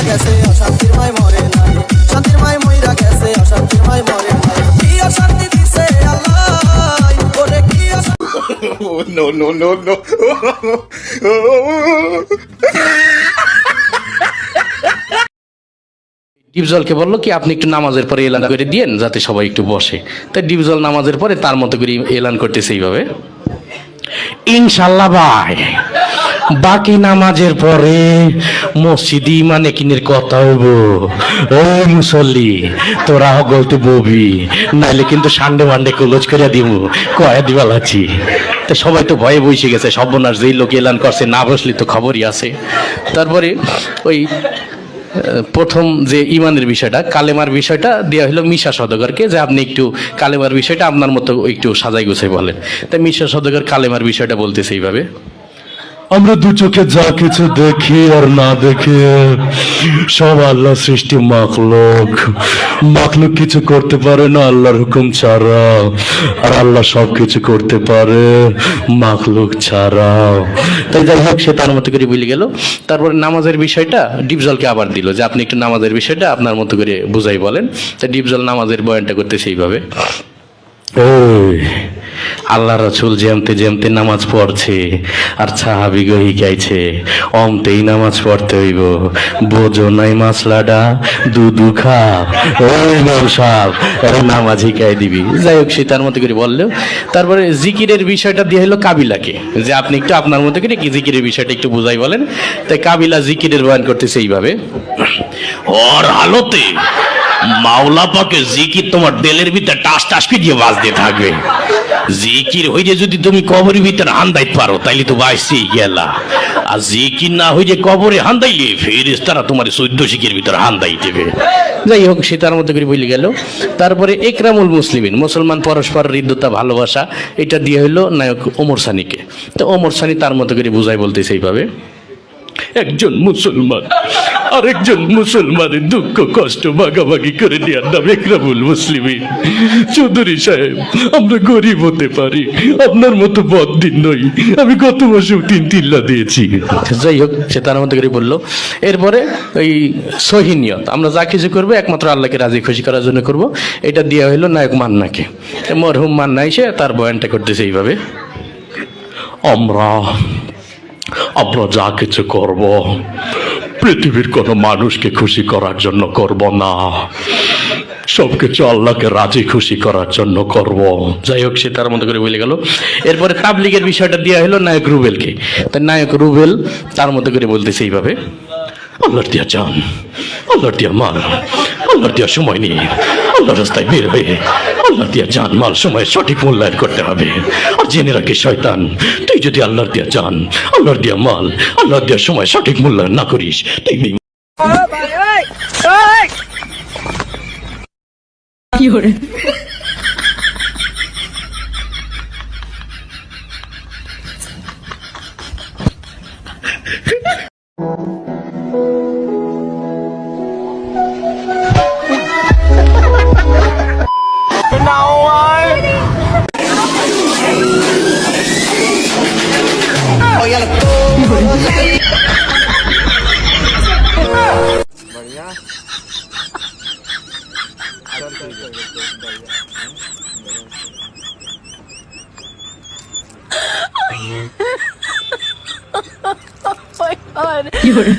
মইরা গেছে অশান্তির মাই মরে নাই। শান্তির মাই মইরা গেছে অশান্তির মাই মরে নাই। কি অশান্তি দিছে আল্লাহ? ওরে কি অশান্তি? no, no, no, no. ডিপজলকে বলল কি আপনি একটু নামাজের পরে এলান করে দিয়েন যাতে সবাই একটু বসে। তাই ডিপজল নামাজের পরে তার মতো করে এলান করতেছে এইভাবে। ইনশাল্লাহ ভাই। বাকি নামাজের পরে মসজিদি মানে কিনের কথা হইব ও মুসল্লি, তোরা গলতে ববি, নাইলে কিন্তু সান্ডে মান্ডে কলজ করে দিব কয়া দিবাল আছি। তো সবাই তো ভয়ে বসে গেছে, সর্বনাশ যেই লোক এলান করছে, না বসলে তো খবরই আছে। তারপরে ওই প্রথম যে ইমানের বিষয়টা, কালেমার বিষয়টা দেওয়া হলো মিশা সদগরকে, যে আপনি একটু কালেমার বিষয়টা আপনার মতো একটু সাজাই গুছাই বলেন। তাই মিশা সদগর কালেমার বিষয়টা বলতেছে এইভাবে। আমরা দু চোখে যা কিছু দেখি আর না দেখি, সব আল্লাহ সৃষ্টি মাখলুক। মাখলুক কিছু করতে পারে না আল্লাহর হুকুম ছাড়া, আর আল্লাহ সব কিছু করতে পারে মাখলুক ছাড়া। তাই যাই হোক, সে তার মতো করে বলে গেল। তারপরে নামাজের বিষয়টা ডিপজলকে আবার দিল, যে আপনি একটু নামাজের বিষয়টা আপনার মতো করে বুঝাই বলেন। তা ডিপজল নামাজের বয়ানটা করতেছে এইভাবে। ওই আল্লাহ রসুল যেমতে যেমতে নামাজ পড়ছে, আর সাহাবি গহি গাইছে, অমতেই নামাজ পড়তে হইব। বোঝো নাই মাসলাডা দুধু খা ওই ব্যবসাব নামাজ হিকাই দিবি। যাই হোক, সে তার মতো করে বললেও তারপরে জিকিরের বিষয়টা দিয়ে হলো কাবিলাকে, যে আপনি একটু আপনার মতো করে জিকিরের বিষয়টা একটু বুঝাই বলেন। তাই কাবিলা জিকিরের বয়ান করতেছে এইভাবে। ওর হালতে মাওলা পাকে জিকির তোমার দেলের ভিতরে টাস টাস দিয়ে বাজতে থাকবে। জিকির হইলে যদি তুমি কবরের ভিতরে হান্দাইতে পারো, তাইলে তো বাইসেই গেলা আর জিকির না হইলে কবরে হান্দাইলে ফেরেস তারা তোমার চৈদ্দ শিখের ভিতরে হান্দাই দেবে। যাই হোক, সে তার মতো করে বলে গেল। তারপরে একরামুল মুসলিমিন, মুসলমান পরস্পর হৃদ্যতা, ভালোবাসা, এটা দিয়ে হইল নায়ক ওমর সানিকে। তো ওমর সানি তার মতো করে বুঝাই বলতেছে এইভাবে, একজন মুসলমান আরেকজন মুসলমানের দুঃখ কষ্ট ভাগাভাগি করে দেওয়ার নাম একরামুল মুসলিমিন। চৌধুরী সাহেব আমরা গরিব হতে পারি আপনার মতো বদিন নই। আমি গত মাসে তিন তিল্লা দিয়েছি। যাই হোক সে তার মতো করে বলল এরপরে ওই সহিনিয়ত আমরা যা কিছু করব একমাত্র আল্লাহকে রাজি খুশি করার জন্য করব। এটা দেওয়া হইল নায়ক মান্নাকে। মরহুম মান্না এসে তার বয়ানটা করতেছে এইভাবে। আমরা আমরা যা কিছু করব পৃথিবীর কোনো মানুষকে খুশি করার জন্য করব না। সবকিছু আল্লাহকে রাজি খুশি করার জন্য করব। যাই হোক, সে তার মতো করে বলে গেল। এরপরে তাবলিগের বিষয়টা দেওয়া হলো নায়ক রুবেলকে। তাই নায়ক রুবেল তার মতো করে বলতেছে এইভাবে, আল্লাহর দিয়া যান আল্লাহর দিয়া মাল আল্লাহর দিয়া সময় নিয়ে আল্লাহর রাস্তায় বের হয়ে আল্লাহর দিয়া যান মাল সময় সঠিক মূল্যায়ন করতে হবে। আর জেনে রাখি শয়তান, তুই যদি আল্লাহর দিয়া যান আল্লাহর দিয়া মাল, আল্লাহর দিয়া সময় সঠিক মূল্যায়ন না করিস, তুই Oh 有人。